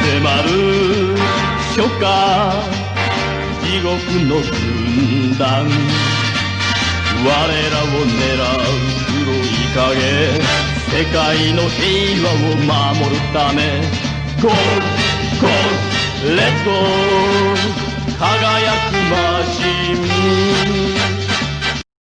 迫るショッカー地獄の軍団。我らを狙う黒い影世界の平和を守るため。 Go go let's go輝くマシン